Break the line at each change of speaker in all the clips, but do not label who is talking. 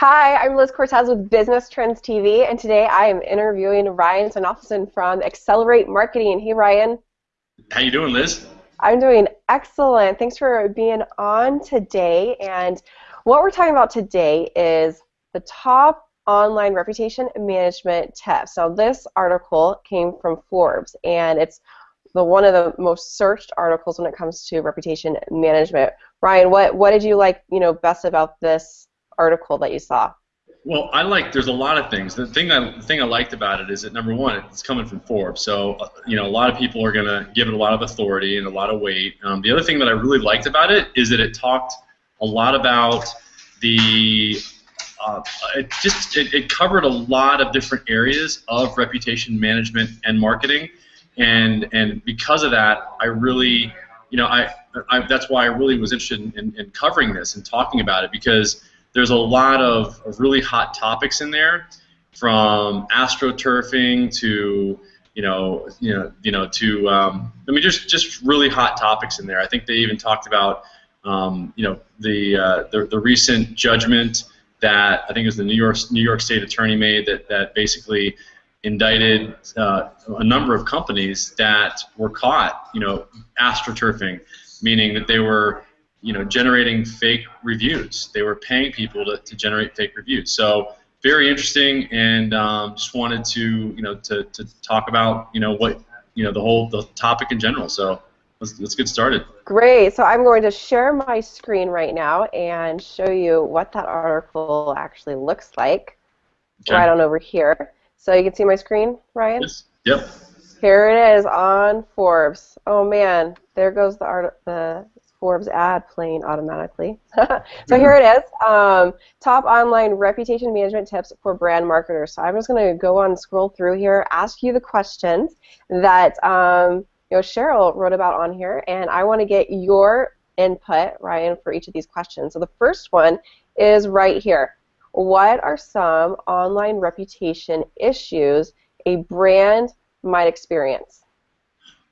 Hi, I'm Liz Cortez with Business Trends TV, and today I am interviewing Ryan Sonoffelson from Accelerate Marketing. Hey, Ryan.
How you doing, Liz?
I'm doing excellent. Thanks for being on today. And what we're talking about today is the top online reputation management tips. Now, this article came from Forbes, and it's the one of the most searched articles when it comes to reputation management. Ryan, what what did you like, you know, best about this article that you saw?
Well, I like. There's a lot of things. The thing I the thing I liked about it is that number one, it's coming from Forbes, so uh, you know a lot of people are gonna give it a lot of authority and a lot of weight. Um, the other thing that I really liked about it is that it talked a lot about the. Uh, it just it, it covered a lot of different areas of reputation management and marketing, and and because of that, I really, you know, I, I that's why I really was interested in, in, in covering this and talking about it because there's a lot of, of really hot topics in there, from astroturfing to you know, you know, you know, to um, I mean, just just really hot topics in there. I think they even talked about, um, you know, the, uh, the the recent judgment that I think it was the New York New York State Attorney made that that basically indicted uh, a number of companies that were caught, you know, astroturfing, meaning that they were you know, generating fake reviews. They were paying people to, to generate fake reviews. So very interesting, and um, just wanted to, you know, to, to talk about, you know, what, you know, the whole the topic in general. So let's, let's get started.
Great. So I'm going to share my screen right now and show you what that article actually looks like. Okay. Right on over here. So you can see my screen, Ryan.
Yes. Yep.
Here it is on Forbes. Oh man, there goes the art, the Forbes ad playing automatically. so here it is. Um, top online reputation management tips for brand marketers. So I'm just going to go on scroll through here, ask you the questions that um, you know Cheryl wrote about on here, and I want to get your input, Ryan, for each of these questions. So the first one is right here. What are some online reputation issues a brand might experience?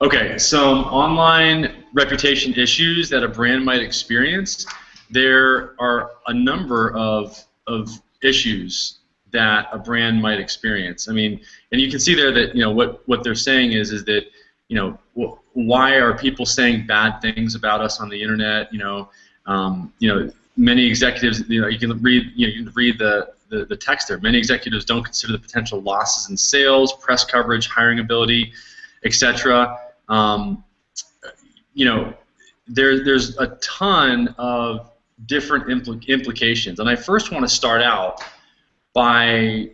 Okay, some online reputation issues that a brand might experience. There are a number of, of issues that a brand might experience. I mean, and you can see there that you know what what they're saying is is that you know wh- why are people saying bad things about us on the internet? You know, um, you know many executives. You know, you can read you know you can read the, the the text there. Many executives don't consider the potential losses in sales, press coverage, hiring ability, etc. Um, you know, there, there's a ton of different impl implications. And I first want to start out by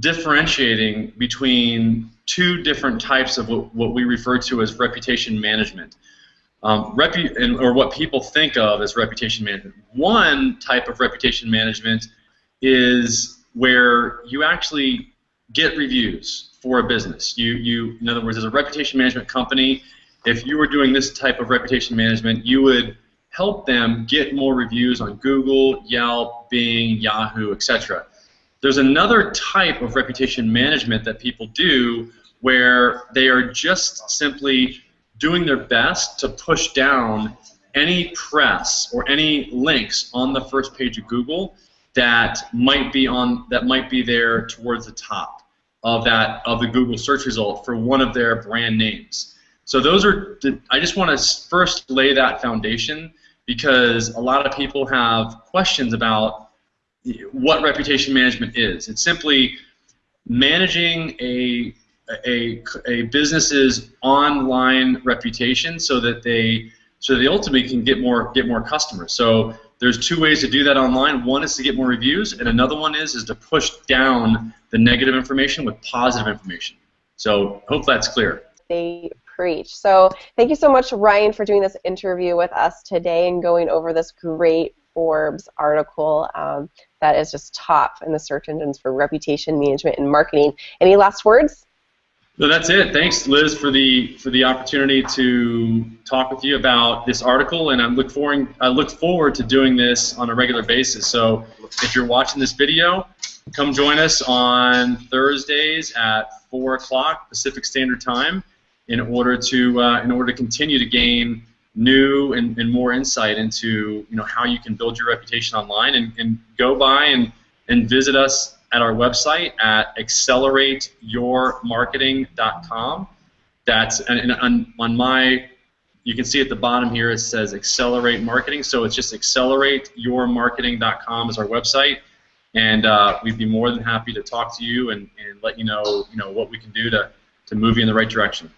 differentiating between two different types of what, what we refer to as reputation management. Um, repu and, or what people think of as reputation management. One type of reputation management is where you actually get reviews for a business. You, you, in other words, as a reputation management company, if you were doing this type of reputation management, you would help them get more reviews on Google, Yelp, Bing, Yahoo, etc. There's another type of reputation management that people do where they are just simply doing their best to push down any press or any links on the first page of Google that might be on that might be there towards the top of that of the Google search result for one of their brand names. So those are I just want to first lay that foundation because a lot of people have questions about what reputation management is. It's simply managing a a, a business's online reputation so that they so they ultimately can get more get more customers. So there's two ways to do that online. One is to get more reviews, and another one is is to push down the negative information with positive information. So hope that's clear.
They preach. So thank you so much, Ryan, for doing this interview with us today and going over this great Forbes article um, that is just top in the search engines for reputation management and marketing. Any last words?
No, that's it. Thanks, Liz, for the for the opportunity to talk with you about this article, and I look forward I look forward to doing this on a regular basis. So, if you're watching this video, come join us on Thursdays at four o'clock Pacific Standard Time in order to uh, in order to continue to gain new and, and more insight into you know how you can build your reputation online and, and go by and, and visit us at our website at accelerateyourmarketing.com. That's and, on, on my you can see at the bottom here it says accelerate marketing. So it's just accelerateyourmarketing.com is our website. And uh, we'd be more than happy to talk to you and, and let you know you know what we can do to, to move you in the right direction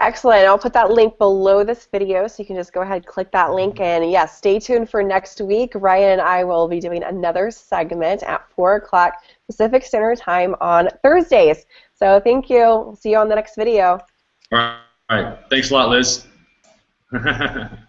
Excellent. I'll put that link below this video so you can just go ahead and click that link. Mm-hmm. And yes, yeah, stay tuned for next week. Ryan and I will be doing another segment at 4 o'clock Pacific Standard Time on Thursdays. So thank you. We'll see you on the next video.
All right. Thanks a lot, Liz.